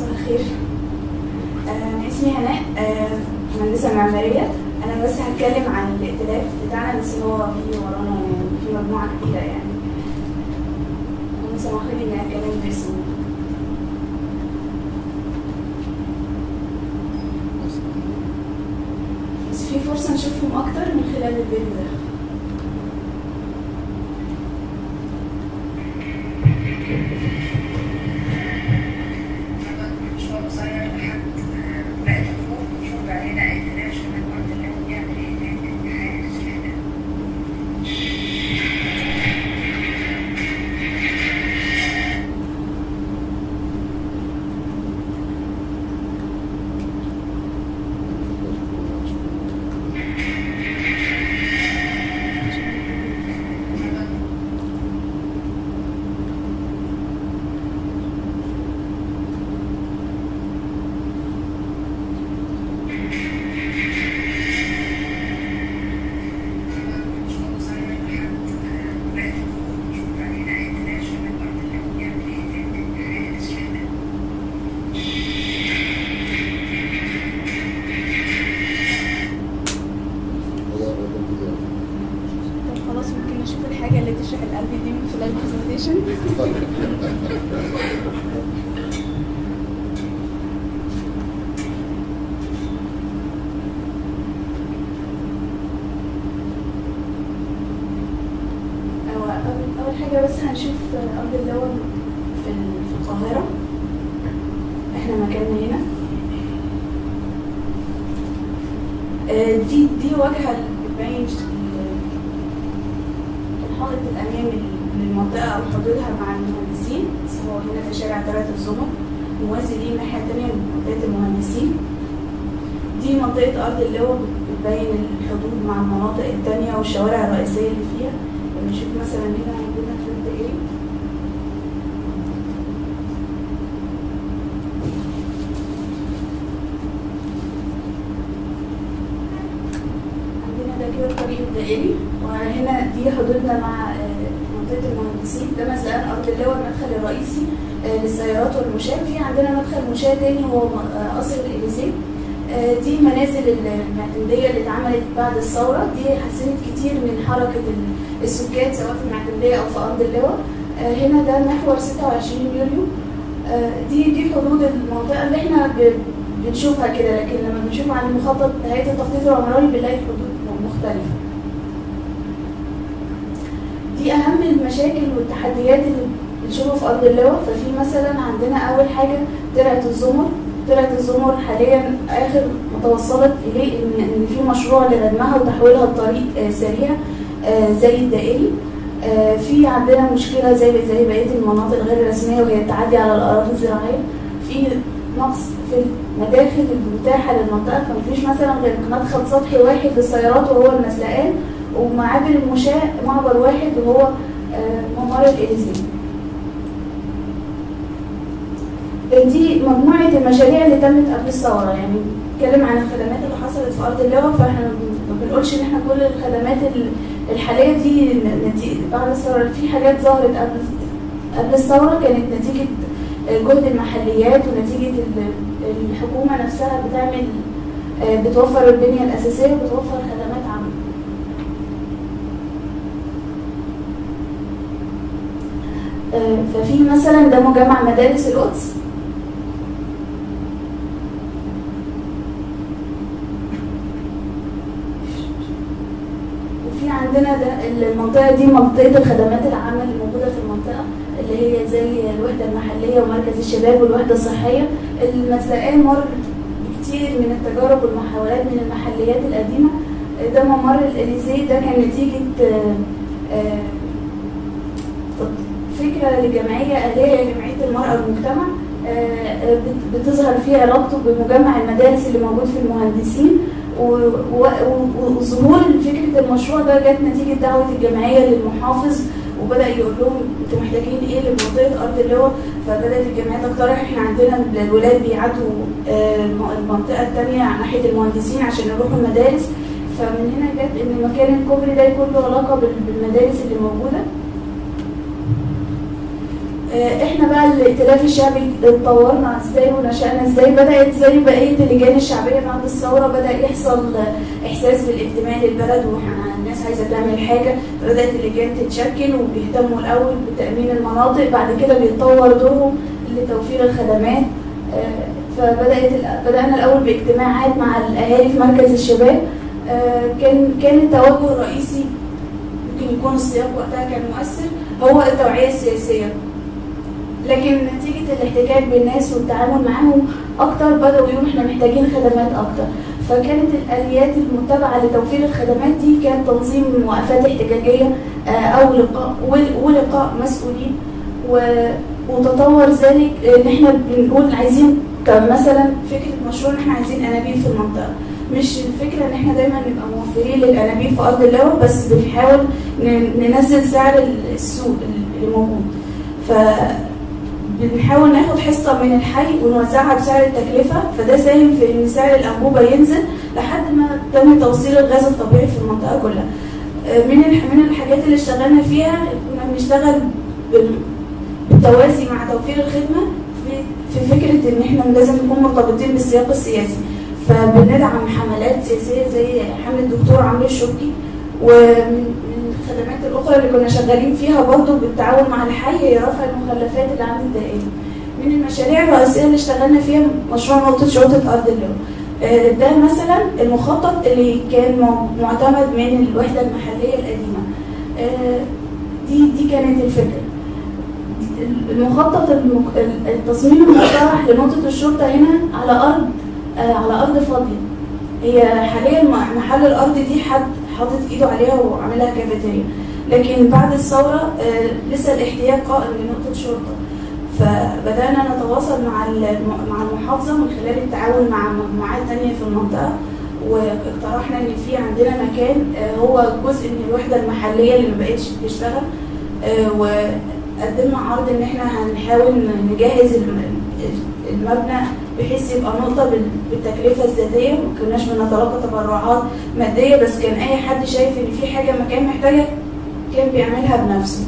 مساء الخير. آه، أنا اسمي هناء آه، مهندسة معمارية. أنا بس هتكلم عن الائتلاف بتاعنا بس هو في ورانا في مجموعة كبيرة يعني. لي إني أتكلم باسمه بس في فرصة نشوفهم أكتر من خلال الفيديو ده مشروع قصير لحد بقت الظروف المفروض علينا ائتلاف شمال الأرض اللي هو بيعمل إيه هناك حاجة زياده مشروع قصير لحد بقت الظروف المفروض علينا ائتلاف شمال الأرض اللي هو بيعمل إيه هناك حاجة زياده طب خلاص ممكن نشوف الحاجة اللي تشرح القلب دي من خلال البرزنتيشن هو حاجة بس هنشوف أرض اللواء في ال- في القاهرة. إحنا مكاننا هنا. آه، دي دي واجهة بتبين ال- الحائط الأمامي للمنطقة أو حدودها مع المهندسين. بس هو هنا في شارع ثلاث الزمر. موازي ليه الناحية التانية منطقة المهندسين. دي منطقة أرض اللواء بتبين الحدود مع المناطق التانية والشوارع الرئيسية اللي فيها. لما نشوف مثلا هنا عندنا في إيه عندنا ده كده الدائري وهنا دي حدودنا مع آه، منطقة المهندسين. ده مثلا أرض اللواء المدخل الرئيسي آه، للسيارات والمشاة. في عندنا مدخل مشاة تاني هو آه، قصر الإليزيه دي منازل المعتمدية اللي اتعملت بعد الثورة. دي حسنت كتير من حركة ال- السكان سواء في المعتمدية أو في أرض اللواء. هنا ده محور 26 يوليو دي دي حدود المنطقة اللي إحنا بنشوفها كده. لكن لما بنشوف عن المخطط هيئة التخطيط العمراني بنلاقي حدود مختلفة. دي أهم المشاكل والتحديات اللي بنشوفها في أرض اللواء. ففي مثلا عندنا أول حاجة ترعة الزمر. ترعة الزمر حاليا آخر ما توصلت إليه إن إن في مشروع لردمها وتحويلها لطريق آه، سريع آه، زي الدائري. آه، في عندنا مشكلة زي زي بقية المناطق الغير رسمية وهي التعدي على الأراضي الزراعية. في نقص في المداخل المتاحة للمنطقة. فمفيش مثلا غير مدخل سطحي واحد للسيارات وهو المسلقان. ومعابر المشاة معبر واحد وهو آه، ممر الإليزيه دي مجموعة المشاريع اللي تمت قبل الثورة. يعني بنتكلم عن الخدمات اللي حصلت في أرض اللواء فإحنا ما بنقولش إن إحنا كل الخدمات ال- الحالية دي نتيجة بعد الثورة في حاجات ظهرت قبل قبل الثورة. كانت نتيجة جهد المحليات ونتيجة ال- الحكومة نفسها بتعمل آه، بتوفر البنية الأساسية وبتوفر خدمات عامة آه، ففي مثلا ده مجمع مدارس القدس؟ وفي عندنا ده المنطقة دي منطقة الخدمات العامة اللي موجودة في المنطقة اللي هي زي الوحدة المحلية ومركز الشباب والوحدة الصحية. المسلقان مر بكتير من التجارب والمحاولات من المحليات القديمة. ده ممر الإليزيه ده كان نتيجة آه، آه، فكرة لجمعية أهلية جمعية المرأة والمجتمع آه، آه، بت- بتظهر فيه علاقته بمجمع المدارس اللي موجود في المهندسين. وظهور فكرة المشروع ده جت نتيجة دعوة الجمعية للمحافظ وبدأ يقول لهم أنتوا محتاجين إيه لمنطقة أرض اللواء فبدأت الجمعية تقترح. إحنا عندنا الولاد بيعدوا آه، المنطقة التانية ناحية المهندسين عشان يروحوا المدارس. فمن هنا جت إن مكان الكوبري ده يكون له علاقة بال- بالمدارس اللي موجودة. آه، إحنا بقى الائتلاف الشعبي اتطورنا إزاي ونشأنا إزاي؟ بدأت زي بقية اللجان الشعبية بعد الثورة بدأ يحصل آه، إحساس بالإنتماء للبلد وإحنا الناس عايزة تعمل حاجة بدأت اللجان تتشكل وبيهتموا الأول بتأمين المناطق بعد كده بيتطور دورهم لتوفير الخدمات. آه، فبدأت بدأنا الأول باجتماعات مع الأهالي في مركز الشباب. آه، كان كان التوجه الرئيسي ممكن يكون السياق وقتها كان مؤثر هو التوعية السياسية. لكن نتيجة الاحتكاك بالناس والتعامل معاهم أكتر بدأوا يقولوا إحنا محتاجين خدمات أكتر. فكانت الآليات المتبعة لتوفير الخدمات دي كان تنظيم وقفات احتجاجية آه، أو لقاء ول- ولقاء مسؤولين. وتطور ذلك إن إحنا بنقول عايزين مثلا فكرة مشروع إن إحنا عايزين أنابيب في المنطقة. مش الفكرة إن إحنا دايما نبقى موفرين للأنابيب في أرض اللواء بس بنحاول ننزل سعر السوق اللي موجود. ف بنحاول ناخد حصة من الحي ونوزعها بسعر التكلفة فده ساهم في إن سعر الأنبوبة ينزل لحد ما تم توصيل الغاز الطبيعي في المنطقة كلها. آه، من من الحاجات اللي اشتغلنا فيها كنا بنشتغل بال- بالتوازي مع توفير الخدمة في فكرة إن إحنا لازم نكون مرتبطين بالسياق السياسي. فبندعم حملات سياسية زي حملة الدكتور عمرو الشوقي ومن من الخدمات الأخرى اللي كنا شغالين فيها برضو بالتعاون مع الحي هي رفع المخلفات اللي عند الدائري. من المشاريع الرئيسية اللي اشتغلنا فيها مشروع نقطة شرطة أرض اللواء. آه، ده مثلا المخطط اللي كان مع- معتمد من الوحدة المحلية القديمة. آه، دي دي كانت الفكرة. المخطط. التصميم المقترح لنقطة الشرطة هنا على أرض آه، على أرض فاضية. هي حاليا محل الأرض دي حد حاطط إيده عليها وعاملها كافيتيريا. لكن بعد الثورة آه، لسه الاحتياج قائم لنقطة شرطة. فبدأنا نتواصل مع مع المحافظة من خلال التعاون مع مجموعات تانية في المنطقة واقترحنا إن في عندنا مكان آه، هو جزء من الوحدة المحلية اللي ما بقتش بتشتغل آه، وقدمنا عرض إن إحنا هنحاول نجهز الم- المبنى بحيث يبقى نقطة بال- بالتكلفة الذاتية ما كناش بنتلقى تبرعات مادية بس كان أي حد شايف إن في حاجة مكان محتاجها كان بيعملها بنفسه.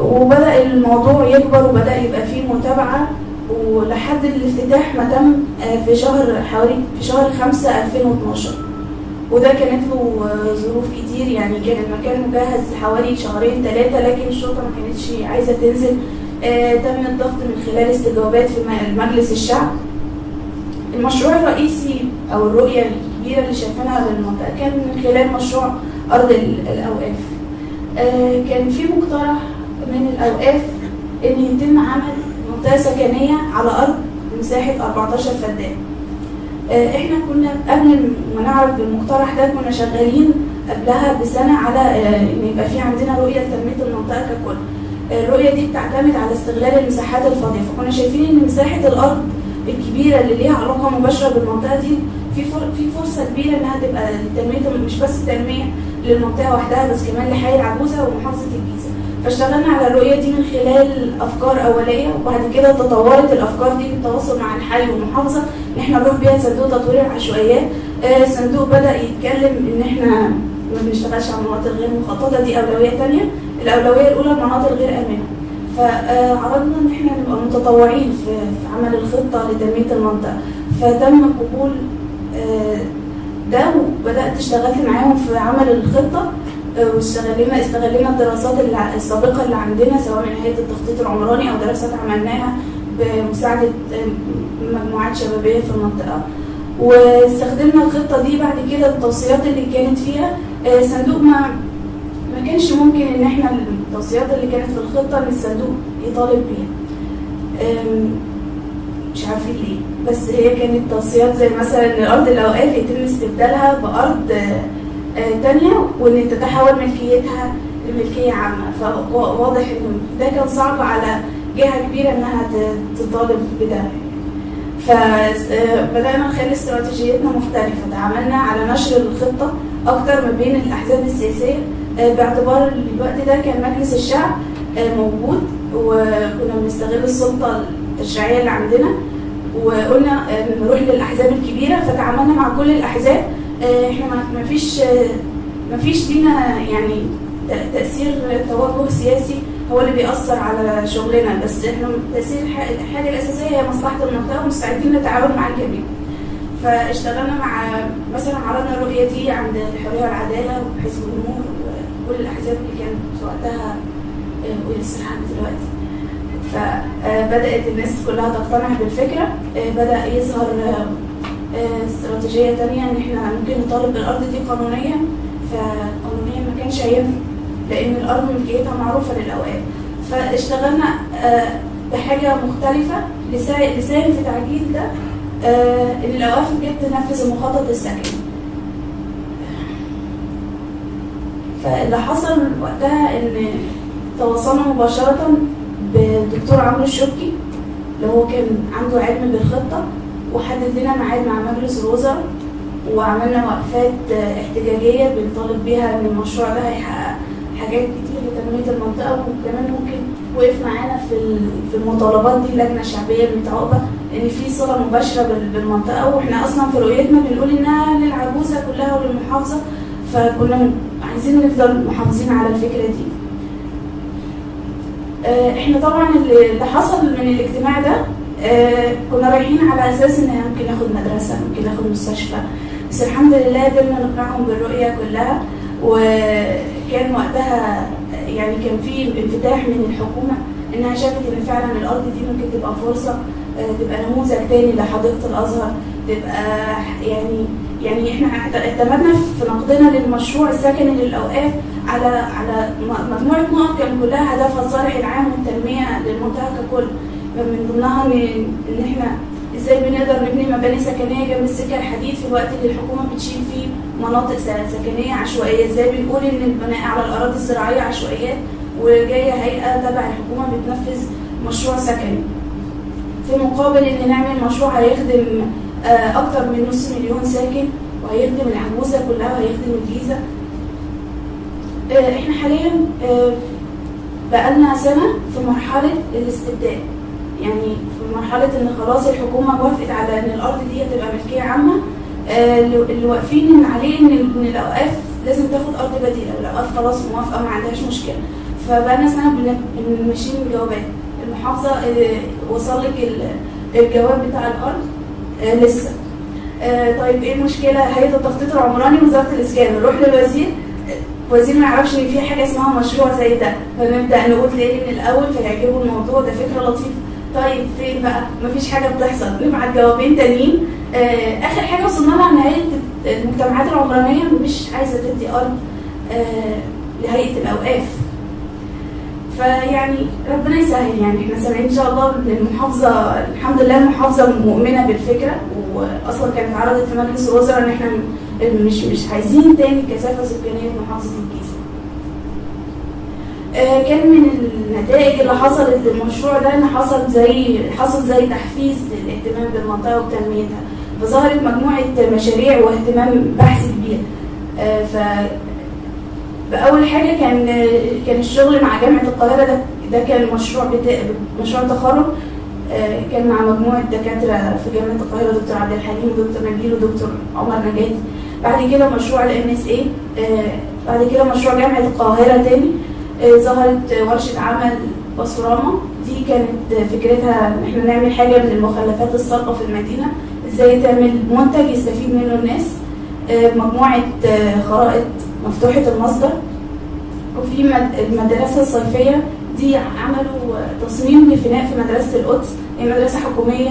وبدأ الموضوع يكبر وبدأ يبقى فيه متابعة ولحد الافتتاح ما تم آه، في شهر حوالي في شهر 5 2012 وده كانت له آه، ظروف كتير يعني كان المكان مجهز حوالي شهرين ثلاثة لكن الشرطة ما كانتش عايزة تنزل تم الضغط من خلال استجوابات في مجلس الشعب المشروع الرئيسي أو الرؤية الكبيرة اللي شايفينها للمنطقة كان من خلال مشروع أرض ال- الأوقاف آه، كان في مقترح من الأوقاف إن يتم عمل منطقة سكنية على أرض مساحة 14 فدان. آه، إحنا كنا قبل ما نعرف بالمقترح ده كنا شغالين قبلها بسنة على آه، إن يبقى في عندنا رؤية لتنمية المنطقة ككل. آه، الرؤية دي بتعتمد على استغلال المساحات الفاضية، فكنا شايفين إن مساحة الأرض الكبيرة اللي ليها علاقة مباشرة بالمنطقة دي في في فرصة كبيرة إنها تبقى لتنمية مش بس تنمية للمنطقة وحدها بس كمان لحي العجوزة ومحافظة الجيزة. فاشتغلنا على الرؤية دي من خلال أفكار أولية وبعد كده تطورت الأفكار دي بالتواصل مع الحي والمحافظة. إن إحنا نروح بيها صندوق تطوير العشوائيات. آه، الصندوق بدأ يتكلم إن إحنا ما بنشتغلش على المناطق غير مخططة دي أولوية تانية. الأولوية الأولى المناطق غير آمنة. فعرضنا إن إحنا نبقى متطوعين في عمل الخطة لتنمية المنطقة. فتم قبول آه، ده وبدأت اشتغلت معاهم في عمل الخطة آه، واستغلينا استغلينا الدراسات السابقة اللي عندنا سواء من هيئة التخطيط العمراني أو دراسات عملناها بمساعدة آه، مجموعات شبابية في المنطقة. واستخدمنا الخطة دي بعد كده التوصيات اللي كانت فيها. آه، صندوق ما ما كانش ممكن إن إحنا التوصيات اللي كانت في الخطة إن الصندوق يطالب بيها. مش عارفين ليه. بس هي كانت توصيات زي مثلا ان أرض الاوقاف يتم استبدالها بأرض آه، تانية وإن تتحول ملكيتها لملكية عامة. فواضح ان ده كان صعب على جهة كبيرة إنها تطالب بده. فبدأنا نخلي استراتيجيتنا مختلفة. تعاملنا على نشر الخطة أكتر ما بين الأحزاب السياسية. آه، باعتبار الوقت ده كان مجلس الشعب آه، موجود وكنا بنستغل السلطة التشريعية اللي عندنا وقلنا آه، نروح للأحزاب الكبيرة. فتعاملنا مع كل الأحزاب آه، إحنا ما- فيش آه، ما فيش لينا يعني تأثير توجه سياسي هو اللي بيأثر على شغلنا. بس إحنا تأثير الح- الحاجة الأساسية هي مصلحة المنطقة ومستعدين نتعاون مع الجميع. فاشتغلنا مع مثلا عرضنا الرؤية دي عند الحرية والعدالة وحزب النور وكل الأحزاب اللي كانت وقتها آه، ولسه لحد دلوقتي. فبدأت الناس كلها تقتنع بالفكرة. آه، بدأ يظهر آه، آه، استراتيجية تانية إن إحنا ممكن نطالب بالأرض دي قانونيا. فقانونيا ما كانش هينفع. لأن الأرض ملكيتها معروفة للأوقات. فاشتغلنا آه، بحاجة مختلفة لسا- لساهم في تعجيل ده آه، إن الأوقاف جت تنفذ المخطط السكني. فاللي حصل وقتها إن تواصلنا مباشرة بالدكتور عمرو الشبكي اللي هو كان عنده علم بالخطة وحدد لنا ميعاد مع مجلس الوزراء وعملنا وقفات احتجاجية بنطالب بيها إن المشروع ده هيحقق. حاجات كتير لتنمية المنطقة وكمان ممكن وقف معانا في في المطالبات دي اللجنة الشعبية المتعاقبة إن في صلة مباشرة بال- بالمنطقة وإحنا أصلا في رؤيتنا بنقول إنها للعجوزة كلها وللمحافظة فكنا عايزين نفضل محافظين على الفكرة دي. آه، إحنا طبعا اللي اللي حصل من الاجتماع ده آه، كنا رايحين على أساس إن ممكن ناخد مدرسة ممكن ناخد مستشفى بس الحمد لله قدرنا نقنعهم بالرؤية كلها وكان وقتها يعني كان في انفتاح من الحكومة إنها شافت إن فعلا الأرض دي ممكن تبقى فرصة آه، تبقى نموذج تاني لحديقة الأزهر تبقى يعني يعني إحنا اعتمدنا في نقدنا للمشروع السكني للاوقاف على على مجموعة نقط كان كلها هدفها الصالح العام والتنمية للمنطقة ككل. من ضمنها إن إحنا إزاي بنقدر نبني مباني سكنية جنب السكة الحديد في الوقت اللي الحكومة بتشيل فيه مناطق سكنية عشوائية. إزاي بنقول إن البناء على الأراضي الزراعية عشوائيات وجاية هيئة تبع الحكومة بتنفذ مشروع سكني. في مقابل إن نعمل مشروع هيخدم آه، أكتر من نص مليون ساكن وهيخدم العجوزه كلها وهيخدم الجيزة. آه، إحنا حاليا آه، بقالنا سنة في مرحلة الاستبدال يعني في مرحلة إن خلاص الحكومة وافقت على إن الأرض دي تبقى ملكية عامة اللي اللي واقفين عليه إن الاوقاف لازم تاخد أرض بديلة الاوقاف خلاص موافقة ما عندهاش مشكلة. فبقالنا سنة بنمشيين الجوابات. المحافظة آه، وصل لك ال- الجواب بتاع الأرض آه، لسه. آه، طيب إيه المشكلة؟ هيئة التخطيط العمراني وزارة الإسكان. نروح للوزير. آه، وزير ما يعرفش إن في حاجة اسمها مشروع زي ده. فنبدا نقول ليه من الأول فيعجبه الموضوع. ده فكرة لطيفة. طيب فين بقى؟ مفيش حاجة بتحصل. نبعت جوابين تانيين. آه، آخر حاجة وصلنا لها ان هيئه المجتمعات العمرانية. مش عايزة تدي أرض آه، لهيئة الأوقاف. فيعني ربنا يسهل. يعني إحنا سامعين إن شاء الله المحافظة الحمد لله المحافظة مؤمنة بالفكرة. وأصلا كانت عرضت في مجلس الوزراء إن إحنا مش مش عايزين تاني كثافة سكانية في محافظة الجيزة. آه، كان من النتائج اللي حصلت للمشروع ده إن حصل زي حصل زي تحفيز للاهتمام بالمنطقة وتنميتها. فظهرت مجموعة مشاريع واهتمام بحث كبير. آه، ف بأول حاجة كان كان الشغل مع جامعة القاهرة ده ده كان مشروع بتا... مشروع تخرج. آه، كان مع مجموعة دكاترة في جامعة القاهرة دكتور عبد الحليم ودكتور نبيل ودكتور عمر نجاتي. بعد كده مشروع ال MSA بعد كده مشروع جامعة القاهرة تاني. ظهرت ورشة عمل باسوراما. دي كانت فكرتها إن إحنا نعمل حاجة من المخلفات الصلبة في المدينة. إزاي تعمل منتج يستفيد منه الناس. آه، مجموعة آه، خرائط مفتوحة المصدر. وفي مد- المدرسة الصيفية. دي عملوا تصميم لفناء في مدرسة القدس. هي مدرسة حكومية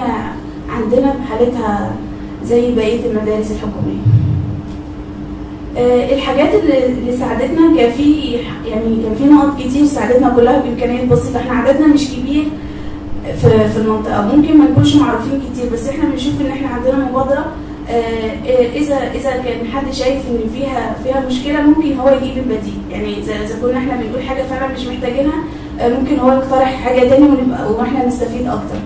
عندنا بحالتها زي بقية المدارس الحكومية. آه، الحاجات اللي ساعدتنا كان في يعني كان في نقط كتير ساعدتنا كلها بامكانيات بسيطه إحنا عددنا مش كبير في في المنطقة. ممكن ما نكونش معروفين كتير بس إحنا بنشوف إن إحنا عندنا مبادرة آه، آه، إذا إذا كان حد شايف إن فيها فيها مشكلة ممكن هو يجيب البديل. يعني إذا كنا إحنا بنقول حاجة فعلا مش محتاجينها آه، ممكن هو يقترح حاجة تاني ونبقى وإحنا نستفيد أكتر.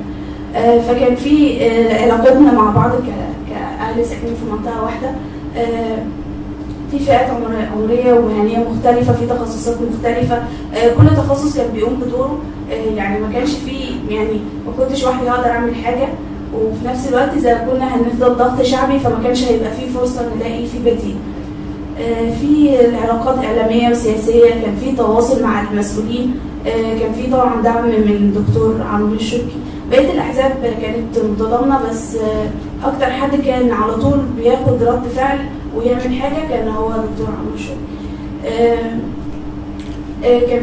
آه، فكان في آه، علاقتنا مع بعض كأهل ساكنين في منطقة واحدة. آه، في فئات عمر- عمرية ومهنية مختلفة في تخصصات مختلفة. آه، كل تخصص كان بيقوم بدوره. آه، يعني ما كانش فيه يعني ما كنتش وحدي هقدر اعمل حاجة. وفي نفس الوقت إذا كنا هنفضل ضغط شعبي فما كانش هيبقى فيه فرصة نلاقي في بديل. آه، في العلاقات إعلامية وسياسية كان في تواصل مع المسؤولين. كان في طبعا دعم من دكتور عمرو الشركي بقية الأحزاب كانت متضامنة بس أكتر حد كان على طول بياخد رد فعل ويعمل حاجة كأن هو دكتور عمرو الشركي آه، آه، كان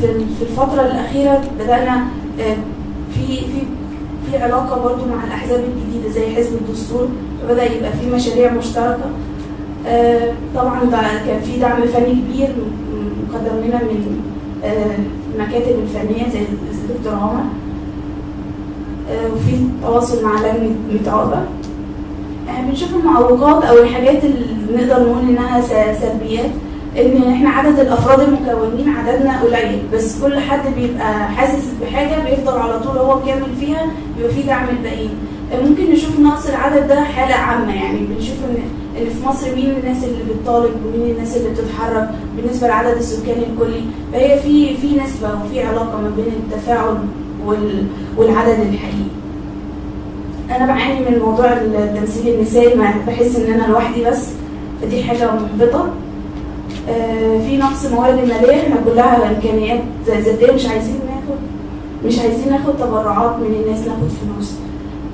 في الفترة الأخيرة بدأنا آه، في في في علاقة برضو مع الأحزاب الجديدة زي حزب الدستور فبدأ يبقى في مشاريع مشتركة. طبعا كان في دعم فني كبير مقدم لنا من المكاتب الفنية زي الدكتور عمر. وفي تواصل مع لجنة متعاقبه بنشوف المعوقات أو الحاجات اللي نقدر نقول إنها سلبيات إن إحنا عدد الأفراد المكونين عددنا قليل بس كل حد بيبقى حاسس بحاجة بيفضل على طول هو مكمل فيها بيبقى في دعم الباقيين. آه، ممكن نشوف نقص العدد ده حالة عامة يعني بنشوف إن ان في مصر مين الناس اللي بتطالب ومين الناس اللي بتتحرك بالنسبة لعدد السكان الكلي. فهي في في نسبة وفي علاقة ما بين التفاعل وال والعدد الحقيقي. أنا بعاني من موضوع التمثيل النسائي بحس إن أنا لوحدي بس فدي حاجة محبطة. آه، في نقص موارد ماليه إحنا كلها إمكانيات ذاتية مش عايزين ناخد مش عايزين ناخد تبرعات من الناس ناخد فلوس.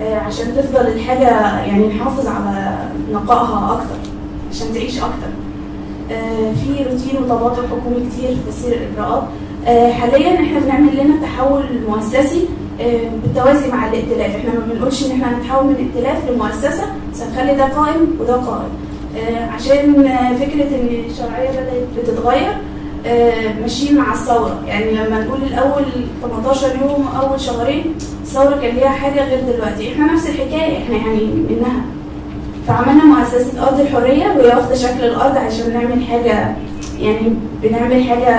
آه، عشان تفضل الحاجة يعني نحافظ على نقائها أكتر عشان تعيش أكتر. آه، في روتين وتباطؤ حكومي كتير في تسيير الاجراءات حاليا إحنا بنعمل لنا تحول مؤسسي بالتوازي مع الائتلاف. إحنا ما بنقولش إن إحنا هنتحول من ائتلاف لمؤسسة بس هنخلي ده قائم وده قائم. آه، عشان آه، فكرة إن الشرعية بدأت بتتغير آه، ماشيين مع الثورة. يعني لما نقول الأول 18 يوم أول شهرين الثورة كان ليها حاجة غير دلوقتي. إحنا نفس الحكاية إحنا يعني منها. فعملنا مؤسسة أرض الحرية وهي واخدة شكل الأرض عشان نعمل حاجة يعني بنعمل حاجة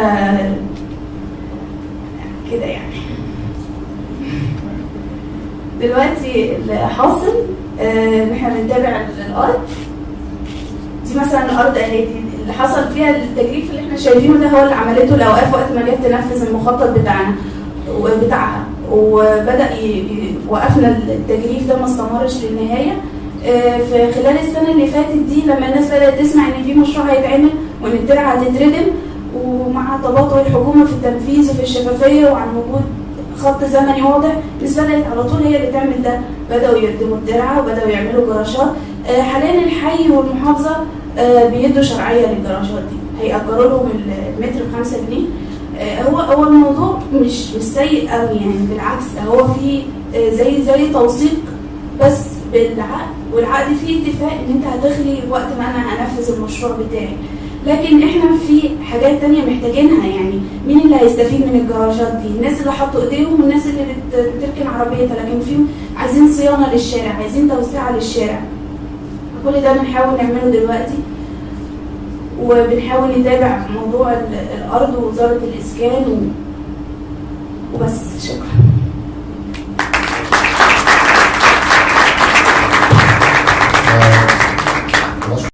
كده يعني. دلوقتي اللي حاصل آه، إن إحنا بنتابع الأرض. دي مثلا الأرض أهي دي اللي حصل فيها التجريف اللي إحنا شايفينه ده هو اللي عملته الأوقاف وقت ما جت تنفذ المخطط بتاعنا. ي- ي- وقفنا التجريف ده ما استمرش للنهاية. آه، في خلال السنة اللي فاتت دي لما الناس بدأت تسمع إن في مشروع هيتعمل وإن الترعة هتتردم ومع تباطؤ الحكومة في التنفيذ وفي الشفافية وعن وجود خط زمني واضح. بدأت على طول هي اللي تعمل ده. بدأوا يردموا الترعة وبدأوا يعملوا جراشات. آه، حاليا الحي والمحافظة آه، بيدوا شرعية للجراشات دي. هيأجروا لهم المتر بخمسة جنيه. آه، هو هو الموضوع مش مش سيء قوي يعني. بالعكس هو في آه، زي زي توثيق بس بالعقد. والعقد فيه اتفاق إن أنت هتخلي وقت ما أنا هنفذ المشروع بتاعي. لكن إحنا في حاجات تانية محتاجينها يعني مين اللي هيستفيد من الجراجات دي؟ الناس اللي حطوا ايديهم والناس اللي بت- بتركن عربيتها لكن في عايزين صيانة للشارع عايزين توسعة للشارع. كل ده بنحاول نعمله دلوقتي وبنحاول نتابع موضوع ال- الأرض ووزارة الإسكان و... وبس. شكرا.